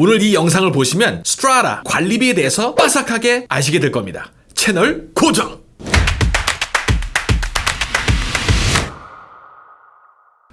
오늘 이 영상을 보시면 strata 관리비에 대해서 빠삭하게 아시게 될 겁니다. 채널 고정!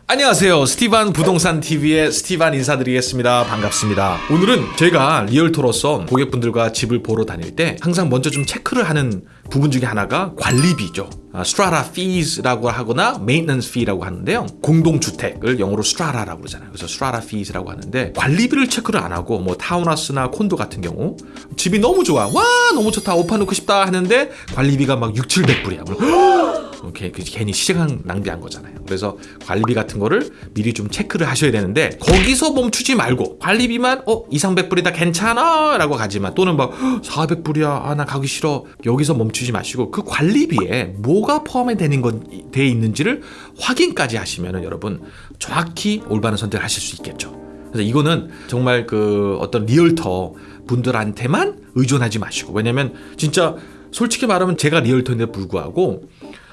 안녕하세요. 스티반 부동산 TV의 스티반 인사드리겠습니다. 반갑습니다. 오늘은 제가 realtor로서 고객분들과 집을 보러 다닐 때 항상 먼저 좀 체크를 하는 부분 중에 하나가 관리비죠. 아, strata fees라고 하거나 maintenance fee라고 하는데요. 공동주택을 영어로 strata라고 그러잖아요. 그래서 strata fees라고 하는데 관리비를 체크를 안 하고 뭐 타운하우스나 콘도 같은 경우 집이 너무 좋아. 와 너무 좋다. 오빠 놓고 싶다 하는데 관리비가 막 6, 700불이야. 이렇게 괜히 시간 낭비한 거잖아요. 그래서 관리비 같은 거를 미리 좀 체크를 하셔야 되는데 거기서 멈추지 말고 관리비만 어 이상 100불이다 괜찮아 라고 가지만 또는 막 400불이야 아 나 가기 싫어 여기서 멈추지 마시고 그 관리비에 뭐가 포함이 되는 건 돼 있는지를 확인까지 하시면은 여러분 정확히 올바른 선택을 하실 수 있겠죠. 그래서 이거는 정말 그 어떤 realtor 분들한테만 의존하지 마시고 왜냐면 진짜 솔직히 말하면 제가 realtor인데 불구하고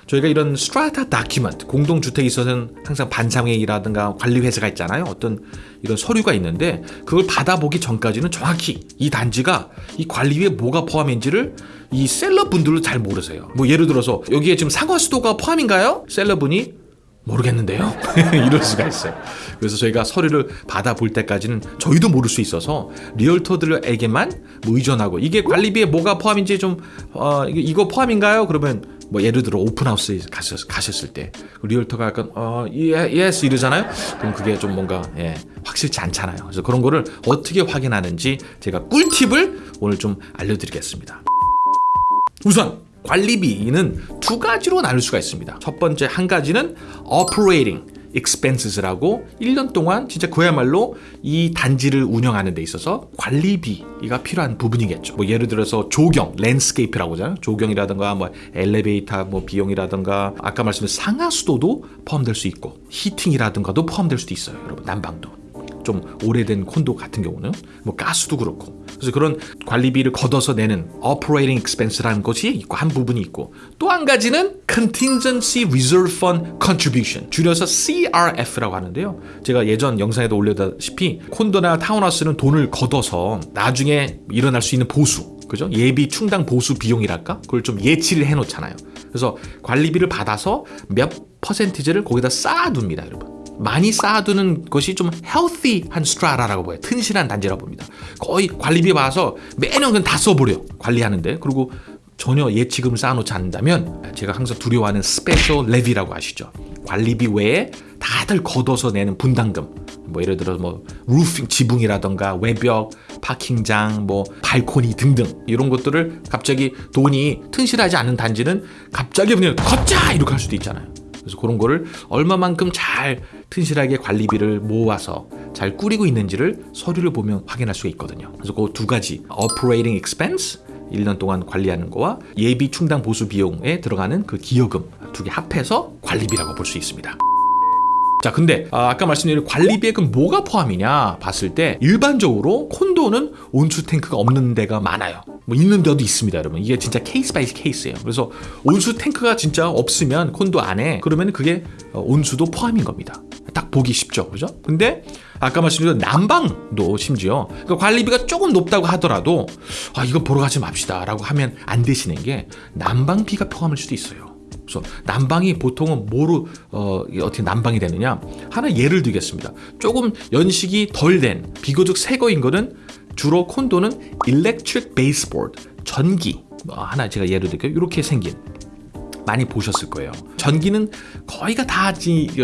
저희가 이런 strata document 공동주택에 있어서는 항상 반상회의라든가 관리회사가 있잖아요 어떤 이런 서류가 있는데 그걸 받아보기 전까지는 정확히 이 단지가 이 관리비에 뭐가 포함인지를 이 seller분들도 잘 모르세요 뭐 예를 들어서 여기에 지금 상하수도가 포함인가요? seller분이 모르겠는데요 이럴 수가 있어요 그래서 저희가 서류를 받아볼 때까지는 저희도 모를 수 있어서 realtor들에게만 뭐 의존하고 이게 관리비에 뭐가 포함인지 좀 어, 이거 포함인가요? 그러면 뭐 예를 들어 open house에 가셨, 가셨을 때 realtor가 약간 어 예, yes 이러잖아요? 그럼 그게 좀 뭔가 예, 확실치 않잖아요. 그래서 그런 거를 어떻게 확인하는지 제가 꿀팁을 오늘 좀 알려드리겠습니다. 우선 관리비는 두 가지로 나눌 수가 있습니다. 첫 번째 한 가지는 operating expenses라고 1년 동안 진짜 그야말로 이 단지를 운영하는 데 있어서 관리비가 필요한 부분이겠죠. 뭐 예를 들어서 조경, landscape라고 하잖아요. 조경이라든가 뭐 엘리베이터 뭐 비용이라든가 아까 말씀드린 상하수도도 포함될 수 있고 heating이라든가도 포함될 수도 있어요. 여러분 난방도. 좀 오래된 콘도 같은 경우는 뭐 가스도 그렇고. 그래서 그런 관리비를 걷어서 내는 operating expense라는 것이 있고 한 부분이 있고. 또 한 가지는 contingency reserve fund contribution 줄여서 CRF라고 하는데요. 제가 예전 영상에도 올려다시피 콘도나 타운하우스는 돈을 걷어서 나중에 일어날 수 있는 보수 그죠? 예비 충당 보수 비용이랄까? 그걸 좀 예치를 해 놓잖아요. 그래서 관리비를 받아서 몇 퍼센티지를 거기다 쌓아둡니다 여러분 많이 쌓아두는 것이 좀 healthy한 스트라라라고 보여요. 튼실한 단지라고 봅니다. 거의 관리비 받아서 매년 그냥 다 써버려. 관리하는데. 그리고 전혀 예치금을 쌓아놓지 않는다면 제가 항상 두려워하는 special levy라고 아시죠? 관리비 외에 다들 걷어서 내는 분담금 뭐 예를 들어 뭐 roofing 지붕이라던가 외벽 parking장 뭐 발코니 등등 이런 것들을 갑자기 돈이 튼실하지 않은 단지는 갑자기 그냥 걷자 이렇게 할 수도 있잖아요 그래서 그런 거를 얼마만큼 잘 튼실하게 관리비를 모아서 잘 꾸리고 있는지를 서류를 보면 확인할 수가 있거든요. 그래서 그 두 가지 operating expense 1년 동안 관리하는 거와 예비 충당 보수 비용에 들어가는 그 기여금 두 개 합해서 관리비라고 볼 수 있습니다. 자 근데 아까 말씀드린 관리비에 그럼 뭐가 포함이냐 봤을 때 일반적으로 콘도는 온수 탱크가 없는 데가 많아요. 뭐 있는 데도 있습니다 여러분. 이게 진짜 case by case예요. 그래서 온수 탱크가 진짜 없으면 콘도 안에 그러면 그게 어, 온수도 포함인 겁니다. 딱 보기 쉽죠 그죠? 근데 아까 말씀드린 난방도 심지어 그러니까 관리비가 조금 높다고 하더라도 아 이거 보러 가지 맙시다 라고 하면 안 되시는 게 난방비가 포함일 수도 있어요 그래서 난방이 보통은 뭐로 어, 어떻게 난방이 되느냐? 하나 예를 들겠습니다. 조금 연식이 덜 된 비교적 새 거인 거는 주로 콘도는 electric baseboard 전기. 어, 하나 제가 예를 들게요 이렇게 생긴 많이 보셨을 거예요. 전기는 거의가 다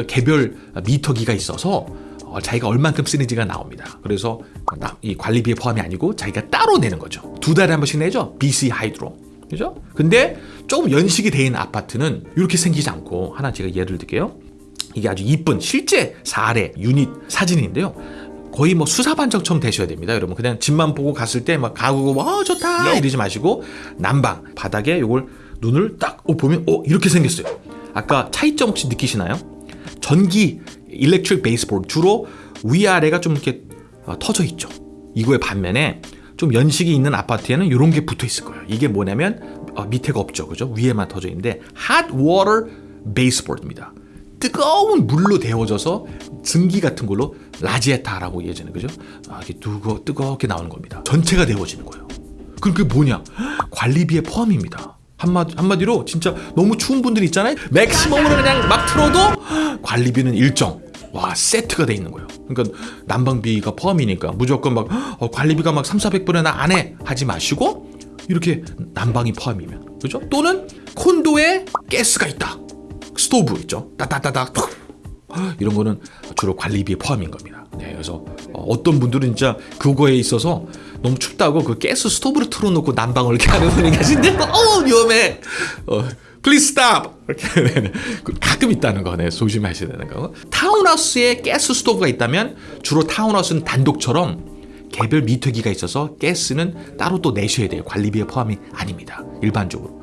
개별 미터기가 있어서 어, 자기가 얼만큼 쓰는지가 나옵니다. 그래서 이 관리비에 포함이 아니고 자기가 따로 내는 거죠. 두 달에 한 번씩 내죠. BC 하이드로 그죠? 근데 조금 연식이 돼 있는 아파트는 이렇게 생기지 않고 하나 제가 예를 들게요. 이게 아주 이쁜 실제 사례 유닛 사진인데요. 거의 뭐 수사반적처럼 되셔야 됩니다. 여러분 그냥 집만 보고 갔을 때 막 가구고 어 좋다 이러지 마시고 난방 바닥에 이걸 눈을 딱 어, 보면 어 이렇게 생겼어요. 아까 차이점 혹시 느끼시나요? 전기 electric baseboard 주로 위아래가 좀 이렇게 어, 터져 있죠. 이거의 반면에 좀 연식이 있는 아파트에는 이런 게 붙어 있을 거예요. 이게 뭐냐면 어, 밑에가 없죠. 그죠? 위에만 터져 있는데 hot water baseboard입니다. 뜨거운 물로 데워져서 증기 같은 걸로 라지에타라고 예전에 그죠? 아, 이게 뜨거 뜨겁게 나오는 겁니다. 전체가 데워지는 거예요. 그럼 그게 뭐냐? 관리비에 포함입니다. 한마디, 한마디로 진짜 너무 추운 분들 있잖아요. 맥시멈으로 그냥 막 틀어도 관리비는 일정. 와 세트가 돼 있는 거예요. 그러니까 난방비가 포함이니까 무조건 막 어, 관리비가 막 3, 400불에 나 안 해 하지 마시고 이렇게 난방이 포함이면 그죠? 또는 콘도에 가스가 있다. 스토브 있죠. 따따따따 이런 거는 주로 관리비에 포함인 겁니다. 네, 그래서 어떤 분들은 진짜 그거에 있어서 너무 춥다고 그 가스 스토브를 틀어놓고 난방을 이렇게 하는 분이 계신데 어 위험해. 어, Please stop. 이렇게 가끔 있다는 거, 네, 조심하셔야 되는 거. 타운하우스에 가스 스토브가 있다면 주로 타운하우스는 단독처럼 개별 미터기가 있어서 가스는 따로 또 내셔야 돼요. 관리비에 포함이 아닙니다. 일반적으로.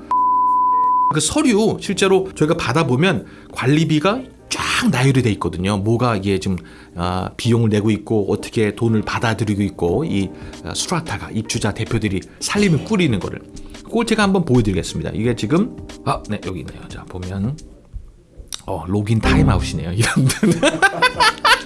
그 서류 실제로 저희가 받아보면 관리비가 쫙 나열이 돼 있거든요. 뭐가 이게 지금 아, 비용을 내고 있고 어떻게 돈을 받아들이고 있고 이 아, 수라타가 입주자 대표들이 살림을 꾸리는 거를 그걸 제가 한번 보여드리겠습니다. 이게 지금 아, 네 여기 있네요. 자 보면 어 로긴 타임아웃이네요. 이런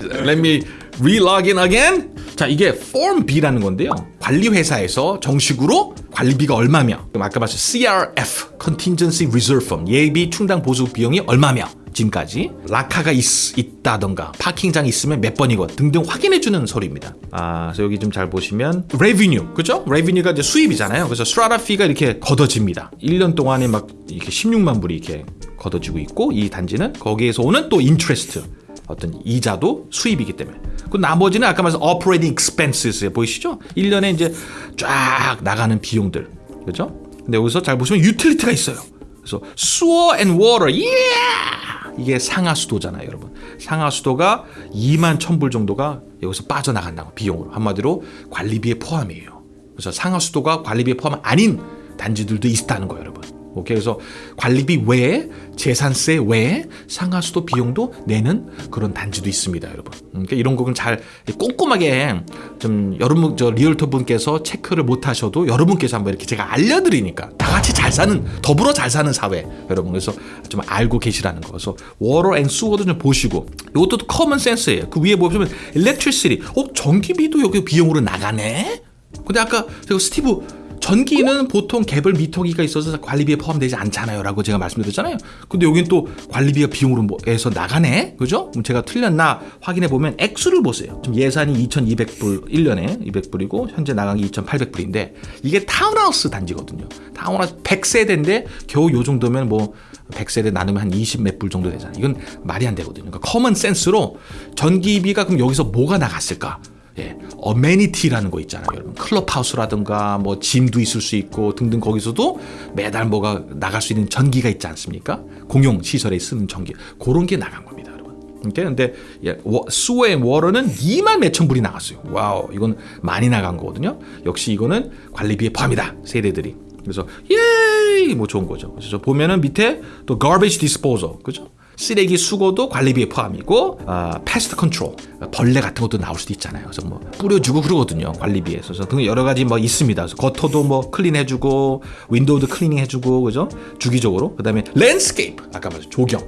Let me re-login again. 자 이게 Form B라는 건데요. 관리 회사에서 정식으로 관리비가 얼마며 아까 말씀 CRF Contingency Reserve Fund 예비 충당 보수 비용이 얼마며 지금까지 라카가 있, 있다던가 parking장 있으면 몇 번이고 등등 확인해주는 서류입니다. 아, 그래서 여기 좀 잘 보시면 revenue, 그죠? revenue가 이제 수입이잖아요. 그래서 strata fee가 이렇게 걷어집니다. 1년 동안에 막 이렇게 16만 불이 이렇게 걷어지고 있고 이 단지는 거기에서 오는 또 interest 어떤 이자도 수입이기 때문에 그 나머지는 아까 말씀 operating expenses 보이시죠? 1년에 이제 쫙 나가는 비용들 그죠? 근데 여기서 잘 보시면 utility가 있어요. 그래서 sewer and water, yeah! 이게 상하수도잖아요, 여러분. 상하수도가 2만 1000불 정도가 여기서 빠져나간다고 비용으로 한마디로 관리비에 포함이에요. 그래서 상하수도가 관리비에 포함 아닌 단지들도 있다는 거예요, 여러분. 오케이 그래서 관리비 외에 재산세 외에 상하수도 비용도 내는 그런 단지도 있습니다, 여러분. 그러니까 이런 거는 잘 꼼꼼하게 좀 여러분 저 realtor 분께서 체크를 못 하셔도 여러분께서 한번 이렇게 제가 알려드리니까 다 같이 잘 사는 더불어 잘 사는 사회 여러분 그래서 좀 알고 계시라는 거. 그래서 워터 앤 수어도 좀 보시고 이것도 common sense예요. 그 위에 보시면 electricity, 어 전기비도 여기 비용으로 나가네. 근데 아까 제가 스티브 전기는 보통 개별 미터기가 있어서 관리비에 포함되지 않잖아요. 라고 제가 말씀드렸잖아요. 근데 여긴 또 관리비가 비용으로 뭐 나가네? 그죠? 그럼 제가 틀렸나 확인해 보면 액수를 보세요. 지금 예산이 2,200불, 1년에 200불이고, 현재 나간 게 2,800불인데, 이게 타운하우스 단지거든요. 타운하우스 100세대인데, 겨우 요 정도면 뭐, 100세대 나누면 한 20 몇 불 정도 되잖아요. 이건 말이 안 되거든요. 그러니까 common sense로 전기비가 그럼 여기서 뭐가 나갔을까? 예, amenity라는 거 있잖아요, 여러분. 클럽하우스라든가 뭐 gym도 있을 수 있고 등등 거기서도 매달 뭐가 나갈 수 있는 전기가 있지 않습니까? 공용 시설에 쓰는 전기 그런 게 나간 겁니다, 여러분. 오케이? 근데 예, 수어의 워러는 2만 몇천 불이 나갔어요. wow, 이건 많이 나간 거거든요. 역시 이거는 관리비에 포함이다, 세대들이. 그래서 예이 뭐 좋은 거죠. 그래서 보면은 밑에 또 garbage disposal, 그죠? 쓰레기 수거도 관리비에 포함이고 아, pest control 벌레 같은 것도 나올 수도 있잖아요. 그래서 뭐 뿌려주고 그러거든요. 관리비에서 그래서 등 여러 가지 뭐 있습니다. 그래서 겉터도 뭐 clean해주고 window도 cleaning해주고 그죠? 주기적으로 그 다음에 landscape 아까 말했죠 조경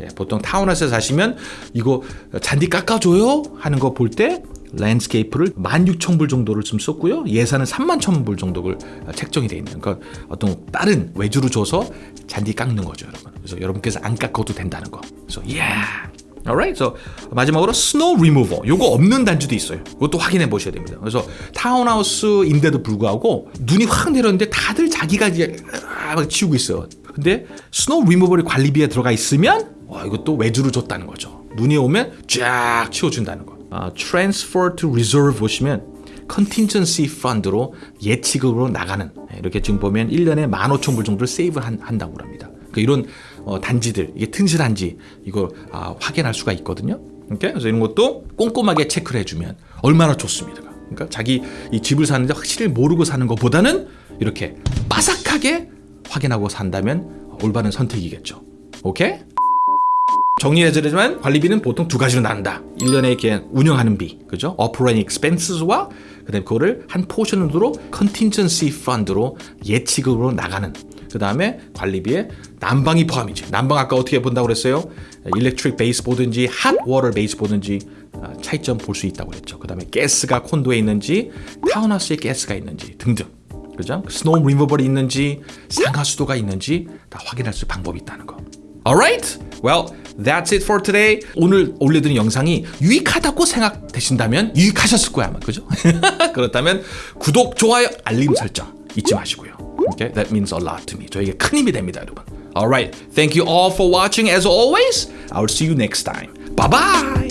예, 보통 타운하우스에 사시면 이거 잔디 깎아줘요 하는 거 볼 때 landscape를 16,000불 정도를 좀 썼고요. 예산은 31,000불 정도를 책정이 돼 있는 그러니까 어떤 다른 외주로 줘서 잔디 깎는 거죠, 여러분. 그래서 여러분께서 안 깎아도 된다는 거. 그래서 예. Yeah. alright. so 마지막으로 snow removal. 요거 없는 단지도 있어요. 그것도 확인해 보셔야 됩니다. 그래서 타운하우스인데도 불구하고 눈이 확 내렸는데 다들 자기가 이제 막 치우고 있어요. 근데 스노우 리무벌이 관리비에 들어가 있으면 와, 이것도 외주로 줬다는 거죠. 눈이 오면 쫙 치워준다는 거. 아, transfer to reserve 보시면 컨틴전시 펀드로 예치급으로 나가는 네, 이렇게 지금 보면 1년에 15,000불 정도를 세이브 한, 다고 합니다. 그러니까 이런 어, 단지들 이게 튼실한지 이걸 아, 확인할 수가 있거든요. 이렇게 그래서 이런 것도 꼼꼼하게 체크를 해주면 얼마나 좋습니다. 그러니까 자기 이 집을 사는데 확실히 모르고 사는 것보다는 이렇게 바삭하게 확인하고 산다면 올바른 선택이겠죠. 오케이? 정리해드리자면 관리비는 보통 두 가지로 나눈다. 1년에 이렇게 운영하는 비, 그죠? operating expenses와 그다음에 그거를 한 포션으로 contingency fund로 예치금으로 나가는 그 다음에 관리비에 난방이 포함이지. 난방 아까 어떻게 본다고 그랬어요? electric baseboard든지 hot water baseboard든지 아, 차이점 볼 수 있다고 그랬죠. 그 다음에 가스가 콘도에 있는지 타운하우스에 가스가 있는지 등등. 그죠? 스노우 리무버리 있는지 상하수도가 있는지 다 확인할 수 방법이 있다는 거. Alright? Well, that's it for today. 오늘 올려드린 영상이 유익하다고 생각되신다면 유익하셨을 거야 아마 그죠? 그렇다면 구독, 좋아요, 알림 설정 잊지 마시고요. Okay? That means a lot to me. 저에게 큰 힘이 됩니다, 여러분. Alright, thank you all for watching. As always, I'll see you next time. Bye